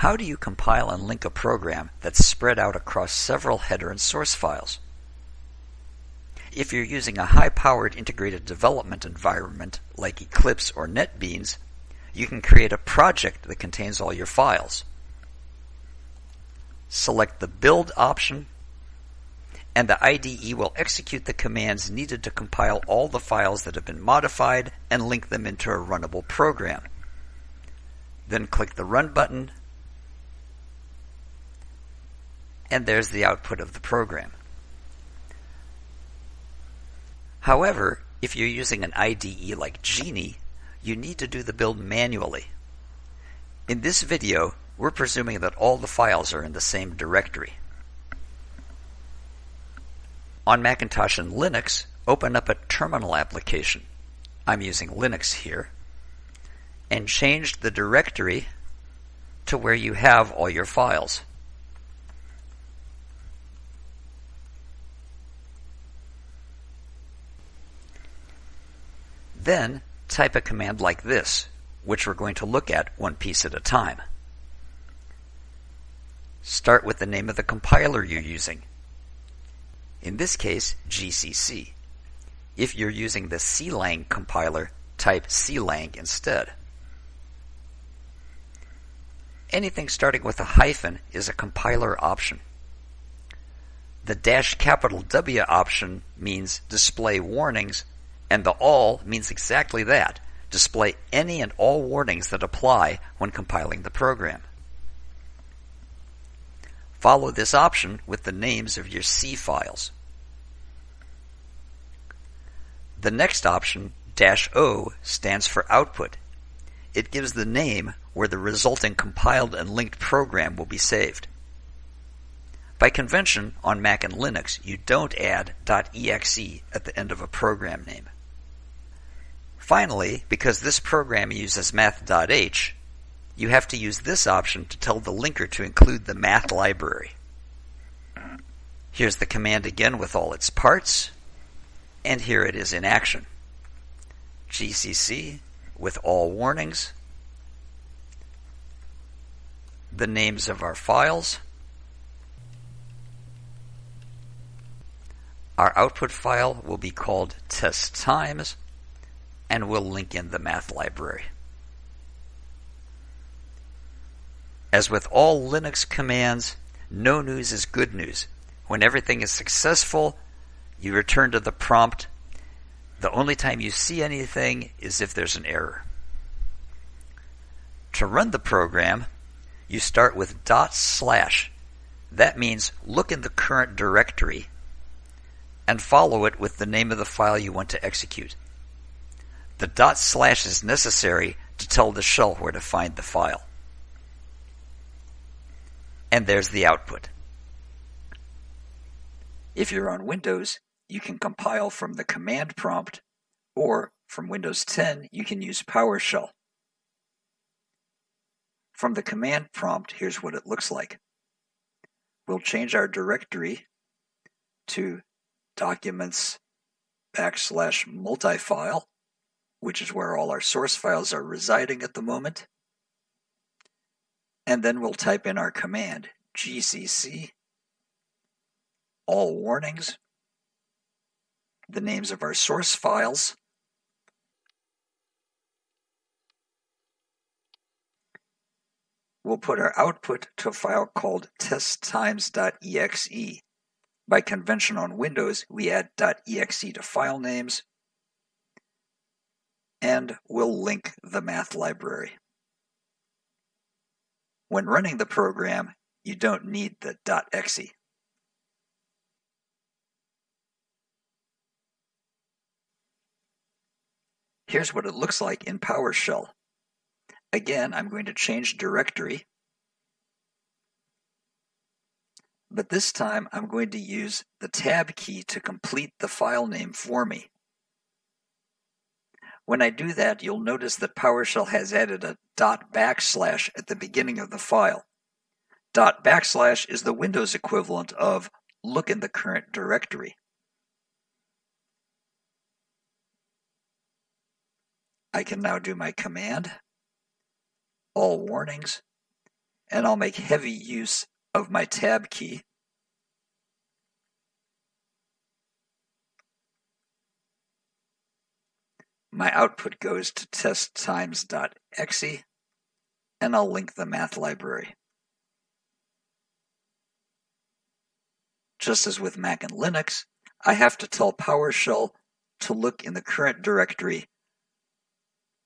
How do you compile and link a program that's spread out across several header and source files? If you're using a high-powered integrated development environment like Eclipse or NetBeans, you can create a project that contains all your files. Select the Build option, and the IDE will execute the commands needed to compile all the files that have been modified and link them into a runnable program. Then click the Run button, and there's the output of the program. However, if you're using an IDE like Geany, you need to do the build manually. In this video, we're presuming that all the files are in the same directory. On Macintosh and Linux, open up a terminal application. I'm using Linux here. And change the directory to where you have all your files. Then type a command like this, which we're going to look at one piece at a time. Start with the name of the compiler you're using. In this case, GCC. If you're using the CLang compiler, type CLang instead. Anything starting with a hyphen is a compiler option. The dash capital W option means display warnings, and the all means exactly that, display any and all warnings that apply when compiling the program. Follow this option with the names of your C files. The next option, dash O, stands for output. It gives the name where the resulting compiled and linked program will be saved. By convention, on Mac and Linux, you don't add .exe at the end of a program name. Finally, because this program uses math.h, you have to use this option to tell the linker to include the math library. Here's the command again with all its parts, and here it is in action. GCC with all warnings, the names of our files, our output file will be called test times, and we'll link in the math library. As with all Linux commands, no news is good news. When everything is successful, you return to the prompt. The only time you see anything is if there's an error. To run the program, you start with dot slash. That means look in the current directory and follow it with the name of the file you want to execute. The dot slash is necessary to tell the shell where to find the file and there's the output. If you're on Windows, you can compile from the command prompt, or from Windows 10, you can use PowerShell. From the command prompt, here's what it looks like. We'll change our directory to documents backslash multifile, which is where all our source files are residing at the moment and then we'll type in our command gcc all warnings, the names of our source files, we'll put our output to a file called testtimes.exe. By convention on Windows, we add .exe to file names, and we'll link the math library. When running the program, you don't need the .exe. Here's what it looks like in PowerShell. Again, I'm going to change directory. But this time I'm going to use the tab key to complete the file name for me. When I do that, you'll notice that PowerShell has added a dot backslash at the beginning of the file. Dot backslash is the Windows equivalent of look in the current directory. I can now do my command, all warnings, and I'll make heavy use of my tab key. My output goes to testtimes.exe and I'll link the math library. Just as with Mac and Linux, I have to tell PowerShell to look in the current directory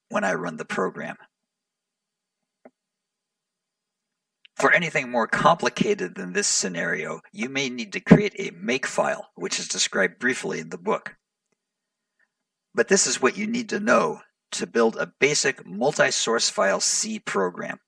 when I run the program. For anything more complicated than this scenario, you may need to create a makefile, which is described briefly in the book. But this is what you need to know to build a basic multi-source file C program.